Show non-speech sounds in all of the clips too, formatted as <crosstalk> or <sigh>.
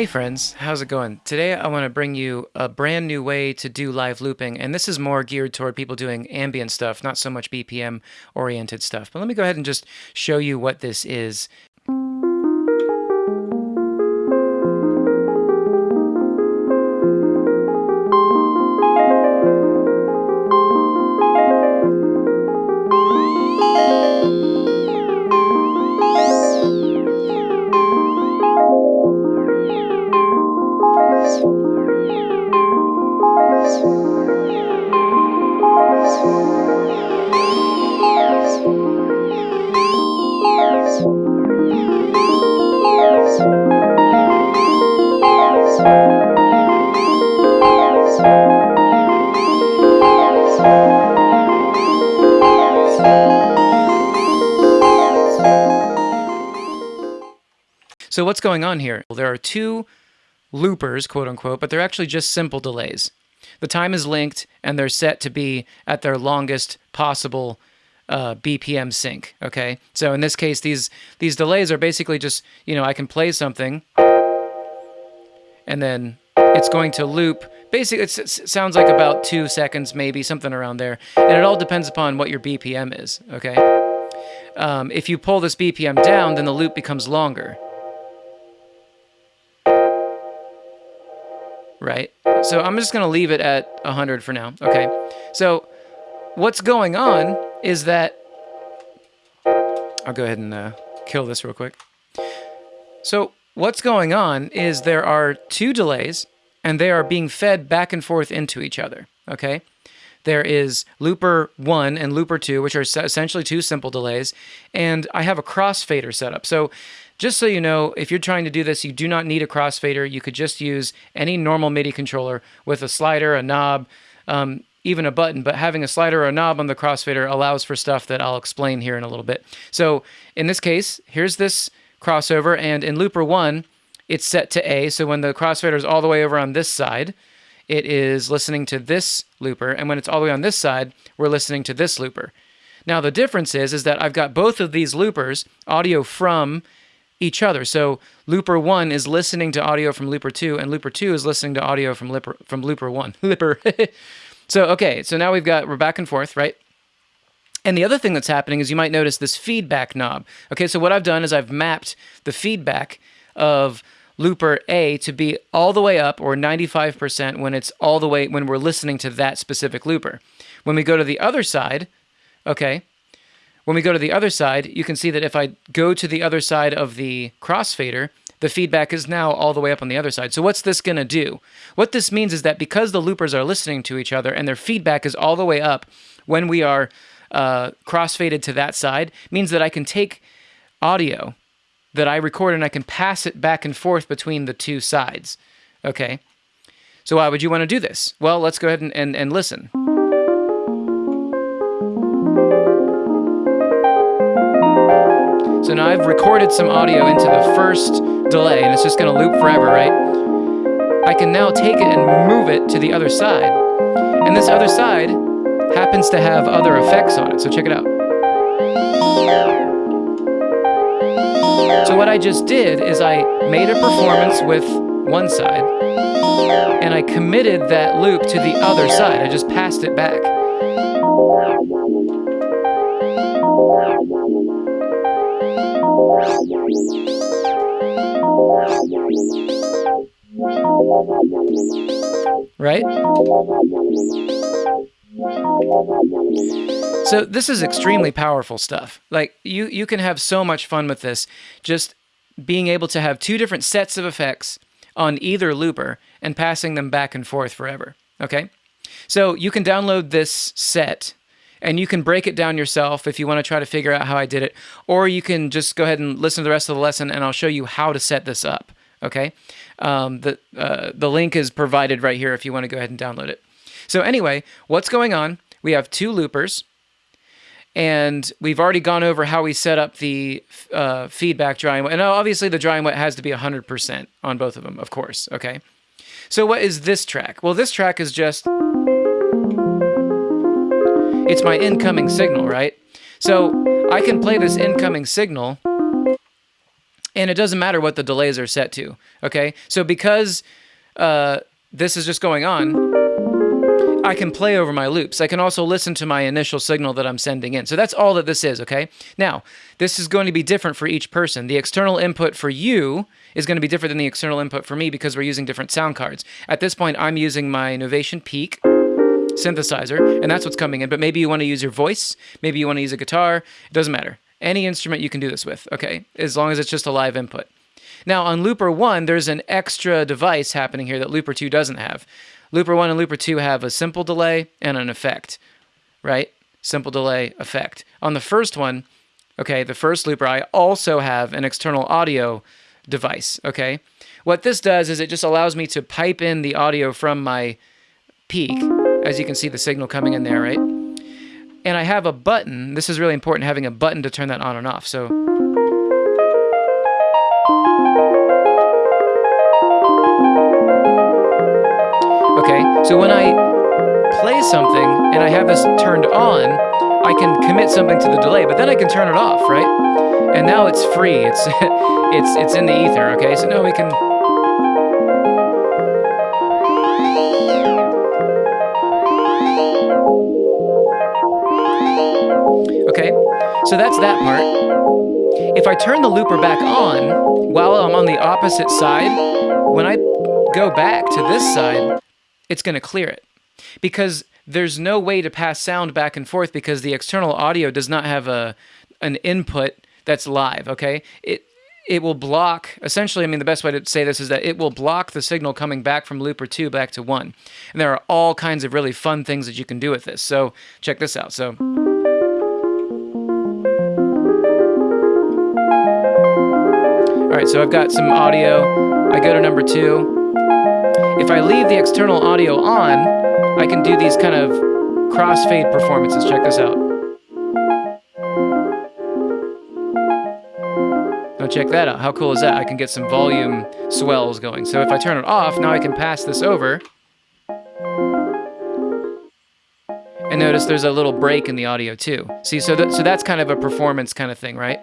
Hey friends, how's it going? Today I want to bring you a brand new way to do live looping, and this is more geared toward people doing ambient stuff, not so much BPM oriented stuff. But let me go ahead and just show you what this is So what's going on here? Well, there are two loopers, quote unquote, but they're actually just simple delays. The time is linked and they're set to be at their longest possible uh, BPM sync. Okay, so in this case, these these delays are basically just you know I can play something, and then it's going to loop. Basically, it sounds like about two seconds, maybe something around there, and it all depends upon what your BPM is. Okay, um, if you pull this BPM down, then the loop becomes longer. Right? So I'm just going to leave it at 100 for now, okay? So what's going on is that, I'll go ahead and uh, kill this real quick. So what's going on is there are two delays, and they are being fed back and forth into each other, okay? There is looper 1 and looper 2, which are essentially two simple delays, and I have a crossfader set up. So just so you know, if you're trying to do this, you do not need a crossfader. You could just use any normal MIDI controller with a slider, a knob, um, even a button, but having a slider or a knob on the crossfader allows for stuff that I'll explain here in a little bit. So in this case, here's this crossover, and in looper one, it's set to A. So when the crossfader is all the way over on this side, it is listening to this looper, and when it's all the way on this side, we're listening to this looper. Now the difference is, is that I've got both of these loopers, audio from each other. So looper one is listening to audio from looper two, and looper two is listening to audio from looper from looper one. <laughs> looper. <laughs> so okay, so now we've got we're back and forth, right? And the other thing that's happening is you might notice this feedback knob. Okay, so what I've done is I've mapped the feedback of looper A to be all the way up or 95% when it's all the way when we're listening to that specific looper. When we go to the other side, okay, when we go to the other side, you can see that if I go to the other side of the crossfader, the feedback is now all the way up on the other side. So what's this going to do? What this means is that because the loopers are listening to each other and their feedback is all the way up when we are uh, crossfaded to that side, means that I can take audio that I record and I can pass it back and forth between the two sides. Okay? So why would you want to do this? Well, let's go ahead and, and, and listen. So now I've recorded some audio into the first delay, and it's just going to loop forever, right? I can now take it and move it to the other side. And this other side happens to have other effects on it, so check it out. So what I just did is I made a performance with one side, and I committed that loop to the other side. I just passed it back. Right? So this is extremely powerful stuff. Like you you can have so much fun with this just being able to have two different sets of effects on either looper and passing them back and forth forever. Okay? So you can download this set and you can break it down yourself if you want to try to figure out how I did it, or you can just go ahead and listen to the rest of the lesson and I'll show you how to set this up. Okay, um, the uh, the link is provided right here if you want to go ahead and download it. So anyway, what's going on? We have two loopers, and we've already gone over how we set up the uh, feedback dry and wet. And obviously, the dry and wet has to be 100% on both of them, of course. Okay. So what is this track? Well, this track is just it's my incoming signal, right? So I can play this incoming signal and it doesn't matter what the delays are set to. Okay, so because uh, this is just going on, I can play over my loops. I can also listen to my initial signal that I'm sending in. So that's all that this is, okay? Now, this is going to be different for each person. The external input for you is going to be different than the external input for me because we're using different sound cards. At this point, I'm using my Novation Peak synthesizer, and that's what's coming in. But maybe you want to use your voice, maybe you want to use a guitar. It doesn't matter. Any instrument you can do this with, okay? As long as it's just a live input. Now, on Looper 1, there's an extra device happening here that Looper 2 doesn't have. Looper 1 and Looper 2 have a simple delay and an effect, right? Simple delay, effect. On the first one, okay, the first looper, I also have an external audio device, okay? What this does is it just allows me to pipe in the audio from my peak. As you can see, the signal coming in there, right? And I have a button. This is really important, having a button to turn that on and off. So Okay, so when I play something and I have this turned on, I can commit something to the delay, but then I can turn it off, right? And now it's free. It's <laughs> it's it's in the ether. Okay, so now we can. So that's that part. If I turn the looper back on while I'm on the opposite side, when I go back to this side, it's going to clear it. Because there's no way to pass sound back and forth because the external audio does not have a an input that's live okay? It it will block essentially i mean the best way to say this is that it will block the signal coming back from looper 2 back to 1 and there are all kinds of really fun things that you can do with this. So check this out. So so i've got some audio i go to number 2 if I leave the external audio on, I can do these kind of crossfade performances. Check this out. Now check that out. How cool is that? I can get some volume swells going. So if I turn it off, now I can pass this over. And notice there's a little break in the audio too. See, so, that, so that's kind of a performance kind of thing, right?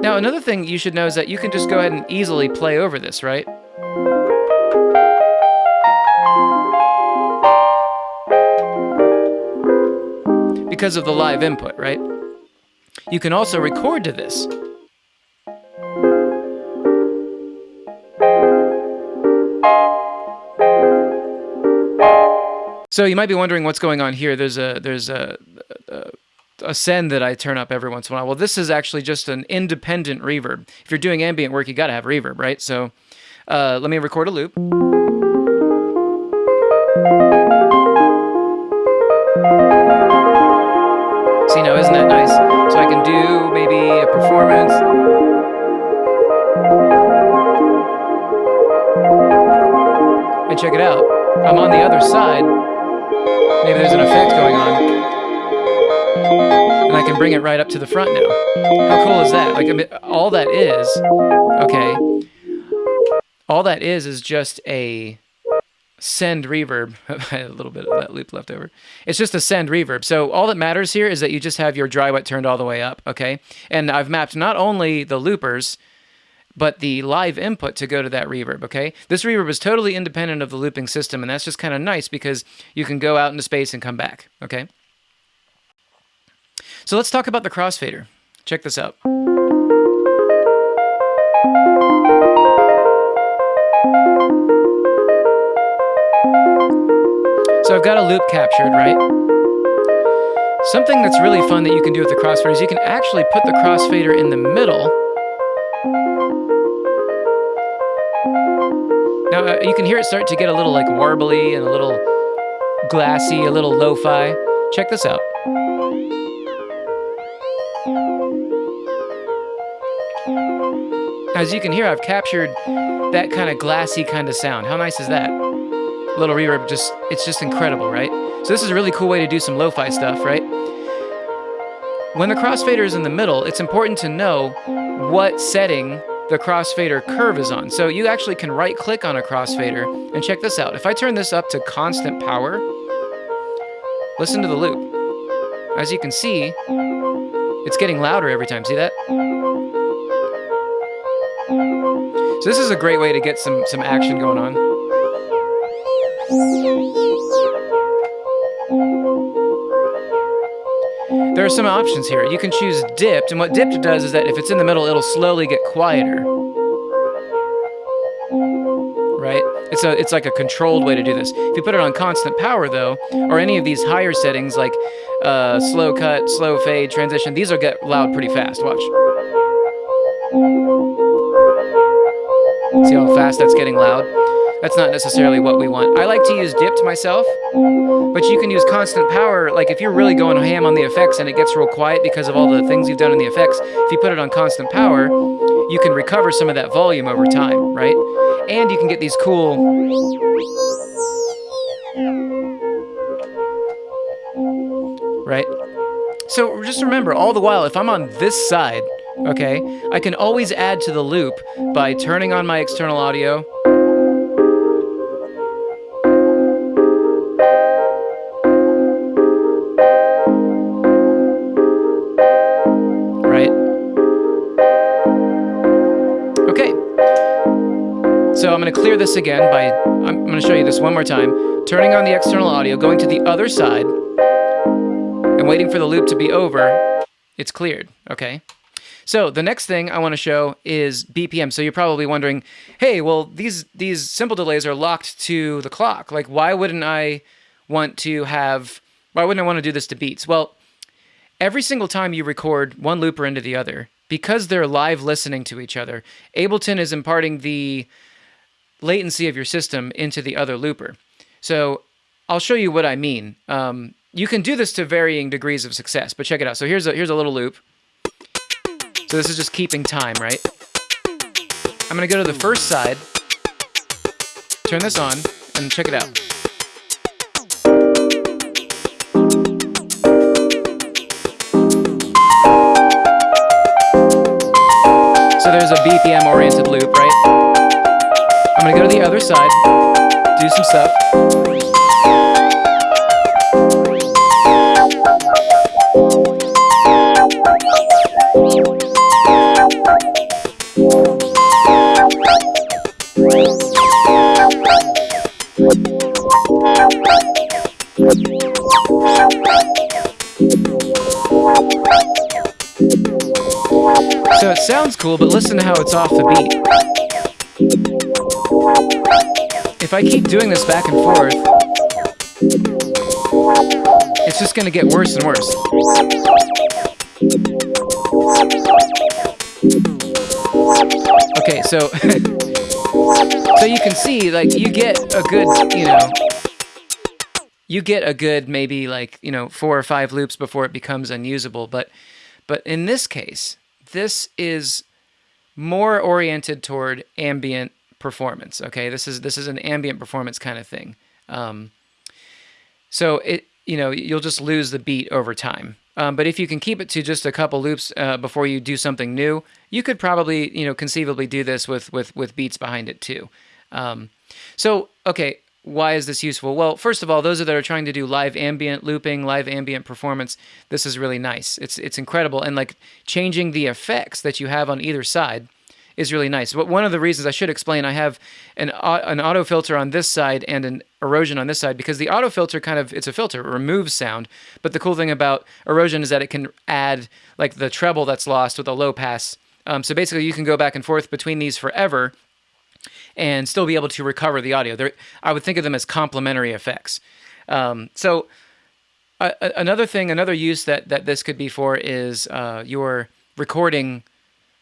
Now, another thing you should know is that you can just go ahead and easily play over this, right? because of the live input, right? You can also record to this. So you might be wondering what's going on here. There's a there's a, a send that I turn up every once in a while. Well, this is actually just an independent reverb. If you're doing ambient work, you got to have reverb, right? So uh, let me record a loop. See now, isn't that nice? So I can do maybe a performance. And check it out. I'm on the other side. Maybe there's an effect going bring it right up to the front now. How cool is that? Like, I mean, all that is, okay, all that is is just a send reverb. <laughs> a little bit of that loop left over. It's just a send reverb. So all that matters here is that you just have your dry wet turned all the way up, okay? And I've mapped not only the loopers, but the live input to go to that reverb, okay? This reverb is totally independent of the looping system, and that's just kind of nice because you can go out into space and come back, okay? So let's talk about the crossfader. Check this out. So I've got a loop captured, right? Something that's really fun that you can do with the crossfader is you can actually put the crossfader in the middle. Now uh, you can hear it start to get a little like warbly and a little glassy, a little lo-fi. Check this out. As you can hear, I've captured that kind of glassy kind of sound. How nice is that? little reverb just it's just incredible, right? So this is a really cool way to do some lo-fi stuff, right? When the crossfader is in the middle, it's important to know what setting the crossfader curve is on. So you actually can right click on a crossfader and check this out. If I turn this up to constant power, listen to the loop. As you can see, it's getting louder every time. See that? So this is a great way to get some, some action going on. There are some options here. You can choose dipped, and what dipped does is that if it's in the middle, it'll slowly get quieter. It's a it's like a controlled way to do this. If you put it on constant power though, or any of these higher settings like uh, slow cut, slow fade, transition, these will get loud pretty fast. Watch. See how fast that's getting loud? That's not necessarily what we want. I like to use dipped myself, but you can use constant power. Like if you're really going ham on the effects and it gets real quiet because of all the things you've done in the effects, if you put it on constant power, you can recover some of that volume over time, right? And you can get these cool... Right? So just remember, all the while, if I'm on this side, okay, I can always add to the loop by turning on my external audio, going to clear this again by, I'm going to show you this one more time, turning on the external audio, going to the other side, and waiting for the loop to be over, it's cleared, okay? So the next thing I want to show is BPM. So you're probably wondering, hey, well, these, these simple delays are locked to the clock. Like, why wouldn't I want to have, why wouldn't I want to do this to beats? Well, every single time you record one looper into the other, because they're live listening to each other, Ableton is imparting the latency of your system into the other looper. So I'll show you what I mean. Um, you can do this to varying degrees of success, but check it out. So here's a, here's a little loop. So this is just keeping time, right? I'm going to go to the first side, turn this on, and check it out. So there's a BPM-oriented loop, right? The other side, do some stuff. So it sounds cool, but listen to how it's off the beat if I keep doing this back and forth, it's just going to get worse and worse. Okay, so <laughs> so you can see like you get a good, you know, you get a good maybe like, you know, four or five loops before it becomes unusable, but but in this case, this is more oriented toward ambient performance. Okay, this is this is an ambient performance kind of thing. Um, so it you know you'll just lose the beat over time. Um, but if you can keep it to just a couple loops uh, before you do something new, you could probably you know conceivably do this with with with beats behind it too. Um, so okay, why is this useful? Well, first of all, those that are trying to do live ambient looping, live ambient performance, this is really nice. It's it's incredible, and like changing the effects that you have on either side is really nice. But one of the reasons I should explain, I have an an auto filter on this side and an erosion on this side because the auto filter kind of it's a filter, it removes sound. But the cool thing about erosion is that it can add like the treble that's lost with a low pass. Um, so basically, you can go back and forth between these forever and still be able to recover the audio. They're, I would think of them as complementary effects. Um, so uh, another thing, another use that, that this could be for is uh, your recording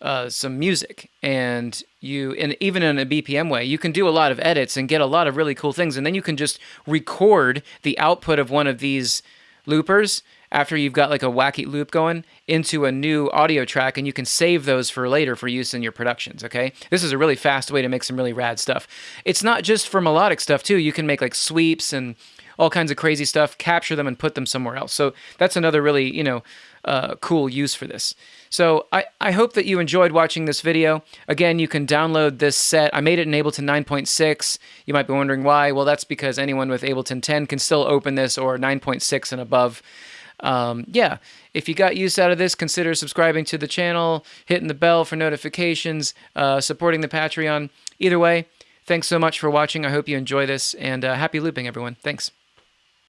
uh, some music. And you and even in a BPM way you can do a lot of edits and get a lot of really cool things. And then you can just record the output of one of these loopers after you've got like a wacky loop going into a new audio track and you can save those for later for use in your productions okay? This is a really fast way to make some really rad stuff. It's not just for melodic stuff too. You can make like sweeps and all kinds of crazy stuff capture them and put them somewhere else so that's another really you know uh, cool use for this. So I, I hope that you enjoyed watching this video. Again, you can download this set. I made it in Ableton 9.6. You might be wondering why. Well, that's because anyone with Ableton 10 can still open this or 9.6 and above. um, yeah, if you got use out of this, consider subscribing to the channel, hitting the bell for notifications, uh, supporting the Patreon. Either way, thanks so much for watching. I hope you enjoy this, and uh, happy looping, everyone. Thanks.